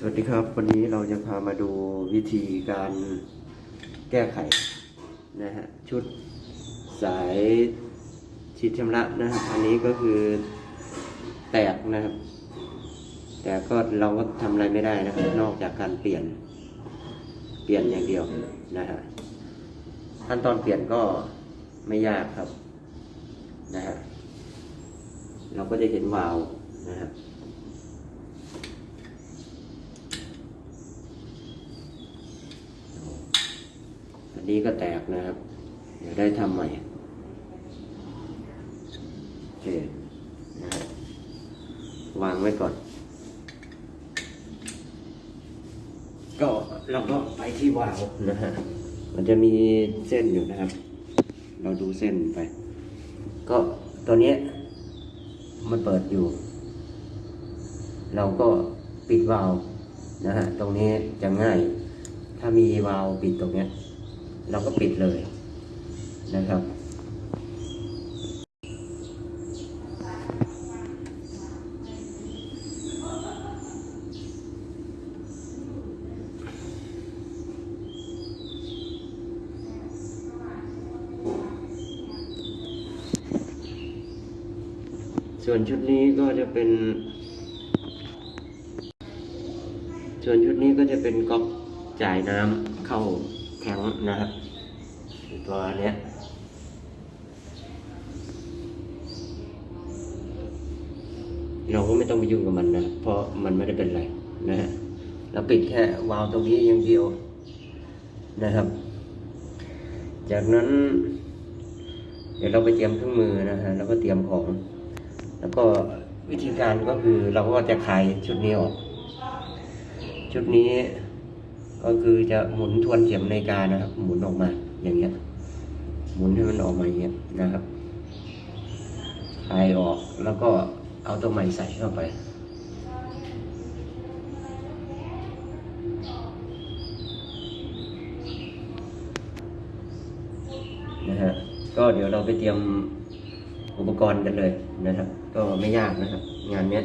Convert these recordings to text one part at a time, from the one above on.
สวัสดีครับ วันนี้เราจะพามาดูวิธีการแก้ไขนะฮะชุดสายฉีดชำระนะครับอันนี้ก็คือแตกนะครับ แต่ก็เราก็ทำอะไรไม่ได้นะครับ นอกจากการเปลี่ยนเปลี่ยนอย่างเดียวนะฮะขั้นตอนเปลี่ยนก็ไม่ยากครับนะฮะเราก็จะเห็นวาล์วนะฮะอั นนี้ก็แตกนะครับ เดี๋ยวได้ทำใหม่โอเคนะฮะวางไว้ก่อน ก็เราก็ไปที่วาล์วนะฮะมันจะมีเส้นอยู่นะครับ เราดูเส้นไป ก็ตัวเนี้ยมันเปิดอยู่ เราก็ปิดวาล์วนะฮะ ตรงนี้จะง่าย ถ้ามีวาล์วปิดตรงเนี้ย เราก็ปิดเลยนะครับ ส่วนชุดนี้ก็จะเป็น ส่วนชุดนี้ก็จะเป็นก๊อกจ่ายน้ำเข้าแทงนะครับ ตัวเนี้ยเราก็ไม่ต้องไปยุ่งกับมันนะ เพราะมันไม่ได้เป็นไรนะฮะเราปิดแค่วาล์วตรงนี้อย่างเดียวนะครับ จากนั้น เดี๋ยวเราไปเตรียมเครื่องมือนะฮะแล้วก็เตรียมของ แล้วก็วิธีการก็คือเราก็จะคลายชุดนี้ออก ชุดนี้ก็คือจะหมุนทวนเข็มนาฬิกานะครับ หมุนออกมาอย่างเงี้ย หมุนให้มันออกมาอย่างเงี้ยนะครับคลายออกแล้วก็เอาตัวใหม่ใส่เข้าไป นะฮะ ก็เดี๋ยวเราไปเตรียมอุปกรณ์กันเลยนะครับ ก็ไม่ยากนะครับ งานเนี้ย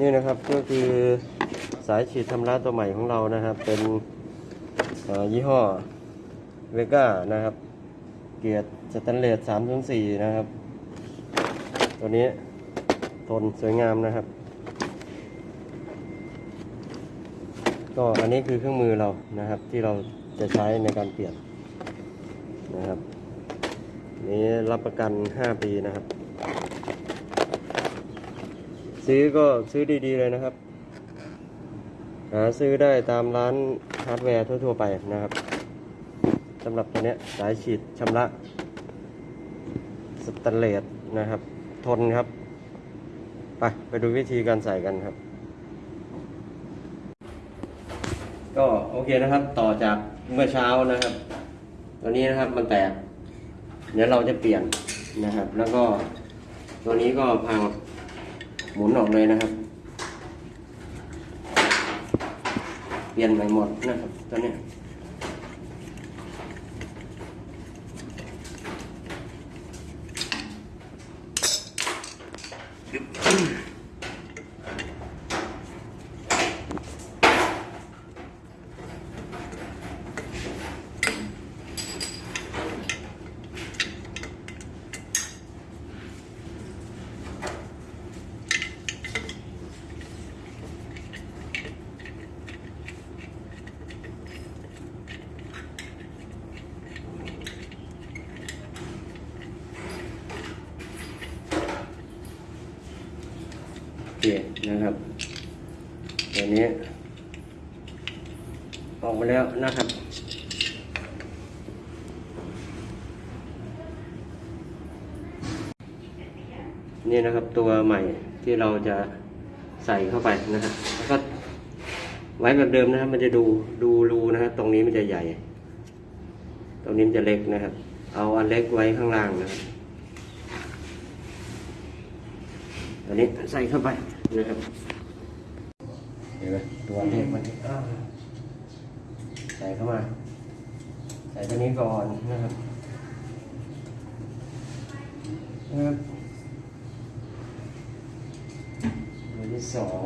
นี่นะครับก็คือสายฉีดชำระตัวใหม่ของเรานะครับ เป็นยี่ห้อเวก้านะครับ เกียร์สแตนเลส304นะครับ ตัวนี้ทนสวยงามนะครับ ก็อันนี้คือเครื่องมือเรานะครับ ที่เราจะใช้ในการเปลี่ยนนะครับ นี้รับประกัน 5 ปีนะครับ ซื้อก็ซื้อดีๆเลยนะครับ หาซื้อได้ตามร้านฮาร์ดแวร์ทั่วๆไปนะครับสำหรับตัวนี้สายฉีดชำระสแตนเลสนะครับ ทนครับ ไปไปดูวิธีการใส่กันครับ ก็โอเคนะครับต่อจากเมื่อเช้านะครับ ตัวนี้นะครับมันแตกเดี๋ยวเราจะเปลี่ยนนะครับ แล้วก็ตัวนี้ก็พัง หมุนออกเลยนะครับ เปลี่ยนใหม่หมดนะครับตอนเนี้ย คนะครับตัวนี้ ออกมาแล้วนะครับ นี่นะครับตัวใหม่ที่เราจะใส่เข้าไปนะครับแล้วก็ไว้แบบเดิมนะครับมันจะดูดูรูนะครับตรงนี้มันจะใหญ่ ตรงนี้มันจะเล็กนะครับ เอาอันเล็กไว้ข้างล่างนะครับ อันนี้ใส่เข้าไปนะครับเห็นไหมตัวเลขมันใส่เข้ามา ใส่ตัวนี้ก่อนนะครับนะครับตัวที่สอง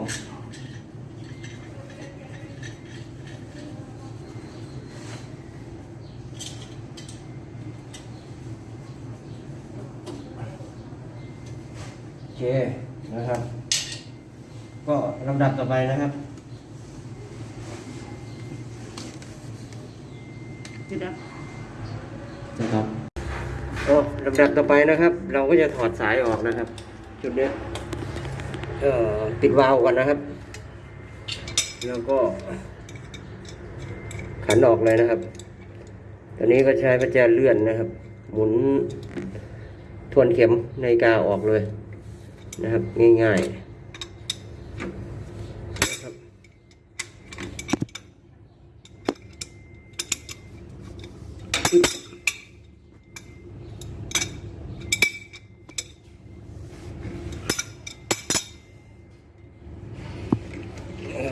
โอเค นะครับ ก็ลำดับต่อไปนะครับจุดดับนะครับก็ลำดับต่อไปนะครับ เราก็จะถอดสายออกนะครับ จุดเนี้ยเอ่อปิดวาล์วก่อนนะครับ แล้วก็ ขันออกเลยนะครับ ตอนนี้ก็ใช้ประแจเลื่อนนะครับ หมุนทวนเข็มในาฬิกาออกเลย นะครับง่ายๆนะครับ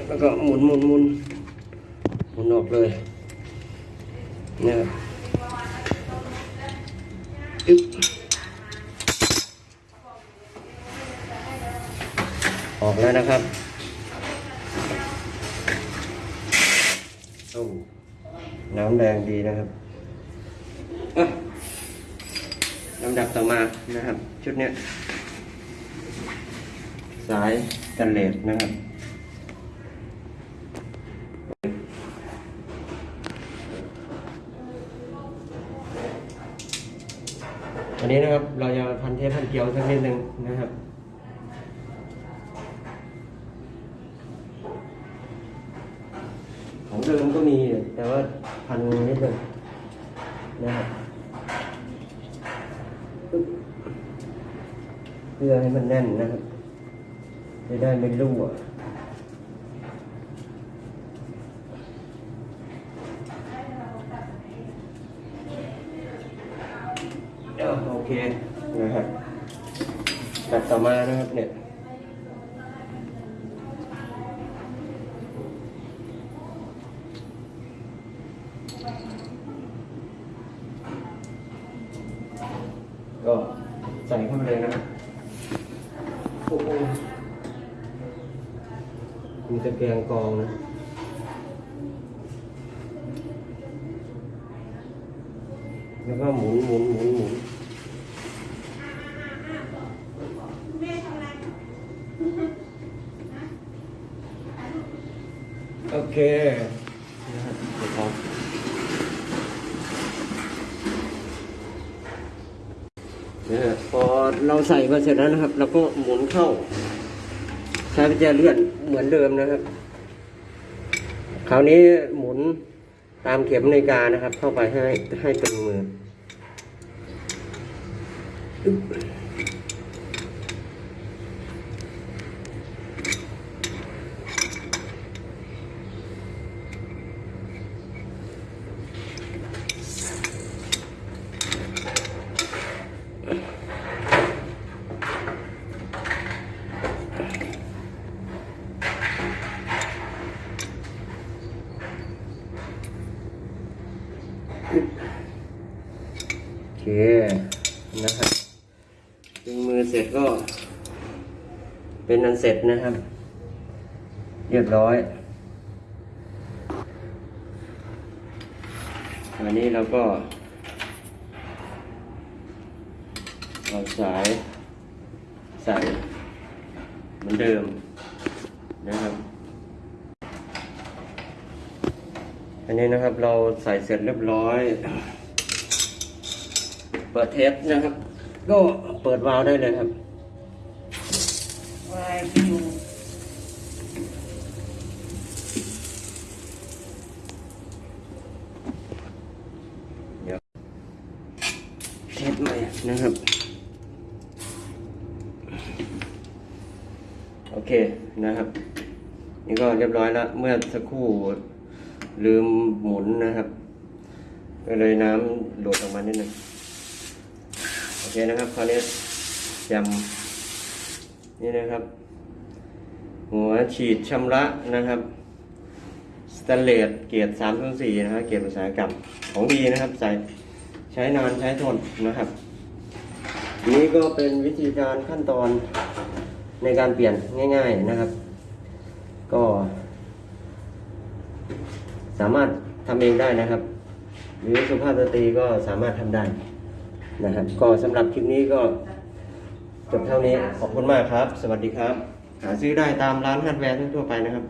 แล้วก็หมุนหมุนหมุนหมุนออกเลยนะครับอึ๊บออก แล้วนะครับโอ้น้ำแดงดีนะครับอะลำดับต่อมานะครับ ชุดเนี้ยสายกันเลสนะครับอันนี้นะครับเราจะพันเทปพันเกลียวสักนิดหนึ่งนะครับ ของเดิมก็มีแต่ว่าพันนิดหนึ่งนะครับเพื่อให้มันแน่นนะครับจะได้ไม่รั่วเดี๋ยวโอเคนะครับตัดต่อมานะครับเนี่ย ก็ใส่เข้าไปเลยนะครับโอ้โหมีตะแกรงกรองนะแล้วก็หมุนหมุนหมุนหมุนโอเคนะครับเดี๋ยวพอ นะฮะพอเราใส่มาเสร็จแล้วนะครับเราก็หมุนเข้า ใช้กุญแจเลื่อนเหมือนเดิมนะครับ คราวนี้หมุนตามเข็มนาฬิกานะครับ เข้าไปให้ให้ตึงมืออึ๊บโอเค นะครับตึงมือเสร็จก็ เป็นอันเสร็จนะครับ เรียบร้อยอันนี้เราก็เอาสายใส่เหมือนเดิมนะครับ อันนี้นะครับเราใส่เสร็จเรียบร้อย เปิดเทปนะครับ ก็เปิดวาล์วได้เลยครับวายคิวเดี๋ยวเทปใหม่นะครับ โอเคนะครับ นี่ก็เรียบร้อยแล้ว เมื่อสักครู่ลืมหมุนนะครับ ก็เลยน้ำหลุดออกมานิดนึงโอ เคนะครับคราวนี้จนี่นะครับ หัวฉีดชำระนะครับสแตนเลสเกียรติ304นสี่นะครับเกียรติอุตสาหกรรมของดีนะครับใส่ใช้นานใช้ทนนะครับ นี้ก็เป็นวิธีการขั้นตอนในการเปลี่ยนง่าย ๆนะครับ ก็ สามารถทำเองได้นะครับ หรือสุภาพสตรีก็สามารถทำได้ นะครับ ก็สำหรับคลิปนี้ก็จบเท่านี้ขอบคุณมากครับ สวัสดีครับ หาซื้อได้ตามร้านฮาร์ดแวร์ทั่วไปนะครับ